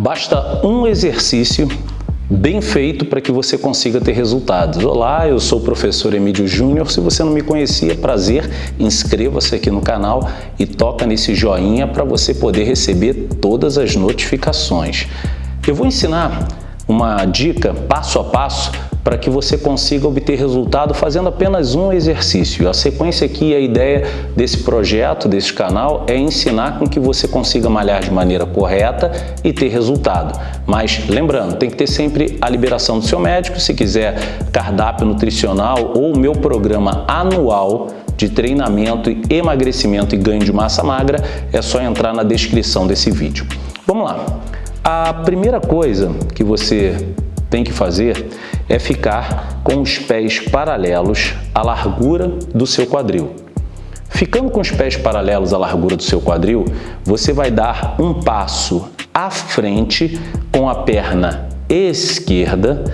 Basta um exercício bem feito para que você consiga ter resultados. Olá, eu sou o professor Emílio Júnior. Se você não me conhecia, prazer, inscreva-se aqui no canal e toca nesse joinha para você poder receber todas as notificações. Eu vou ensinar uma dica passo a passo para que você consiga obter resultado fazendo apenas um exercício. A sequência aqui, a ideia desse projeto, desse canal, é ensinar com que você consiga malhar de maneira correta e ter resultado. Mas lembrando, tem que ter sempre a liberação do seu médico, se quiser cardápio nutricional ou o meu programa anual de treinamento, emagrecimento e ganho de massa magra, é só entrar na descrição desse vídeo. Vamos lá. A primeira coisa que você tem que fazer é ficar com os pés paralelos à largura do seu quadril. Ficando com os pés paralelos à largura do seu quadril, você vai dar um passo à frente com a perna esquerda.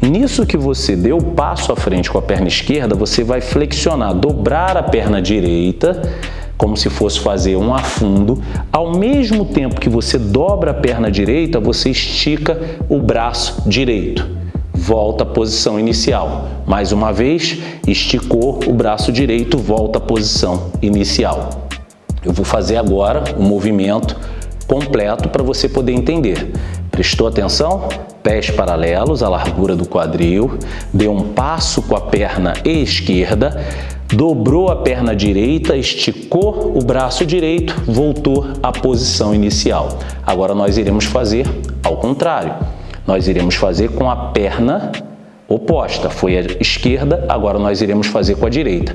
Nisso que você deu o passo à frente com a perna esquerda, você vai flexionar, dobrar a perna direita como se fosse fazer um afundo. Ao mesmo tempo que você dobra a perna direita, você estica o braço direito. Volta à posição inicial. Mais uma vez, esticou o braço direito, volta à posição inicial. Eu vou fazer agora o movimento completo para você poder entender. Prestou atenção? Pés paralelos à largura do quadril, deu um passo com a perna esquerda, dobrou a perna direita, esticou o braço direito, voltou à posição inicial. Agora nós iremos fazer ao contrário. Nós iremos fazer com a perna oposta. Foi a esquerda, agora nós iremos fazer com a direita.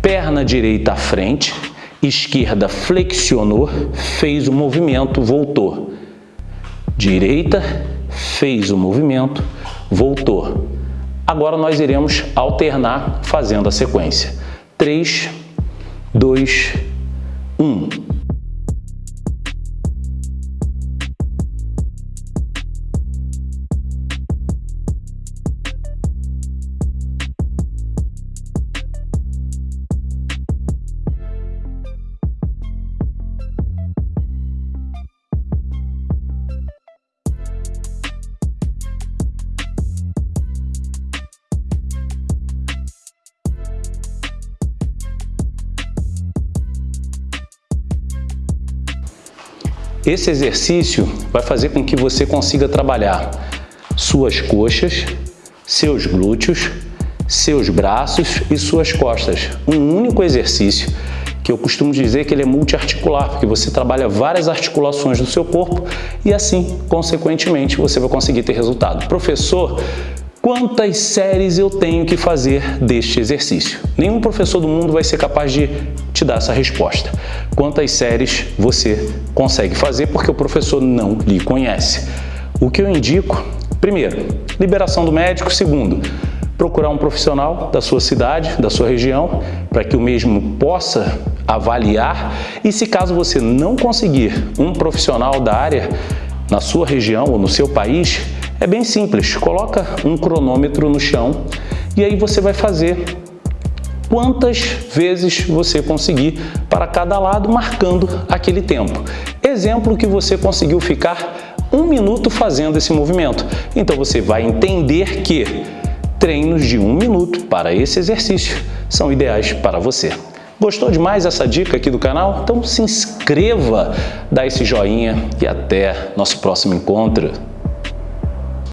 Perna direita à frente, esquerda flexionou, fez o movimento, voltou. Direita, fez o movimento, voltou. Agora nós iremos alternar fazendo a sequência. 3, 2, 1. Esse exercício vai fazer com que você consiga trabalhar suas coxas, seus glúteos, seus braços e suas costas. Um único exercício que eu costumo dizer que ele é multiarticular, porque você trabalha várias articulações do seu corpo e assim, consequentemente, você vai conseguir ter resultado. Professor, Quantas séries eu tenho que fazer deste exercício? Nenhum professor do mundo vai ser capaz de te dar essa resposta. Quantas séries você consegue fazer porque o professor não lhe conhece? O que eu indico, primeiro, liberação do médico. Segundo, procurar um profissional da sua cidade, da sua região, para que o mesmo possa avaliar. E se caso você não conseguir um profissional da área na sua região ou no seu país, é bem simples, coloca um cronômetro no chão e aí você vai fazer quantas vezes você conseguir para cada lado, marcando aquele tempo. Exemplo que você conseguiu ficar um minuto fazendo esse movimento. Então você vai entender que treinos de um minuto para esse exercício são ideais para você. Gostou demais essa dica aqui do canal? Então se inscreva, dá esse joinha e até nosso próximo encontro.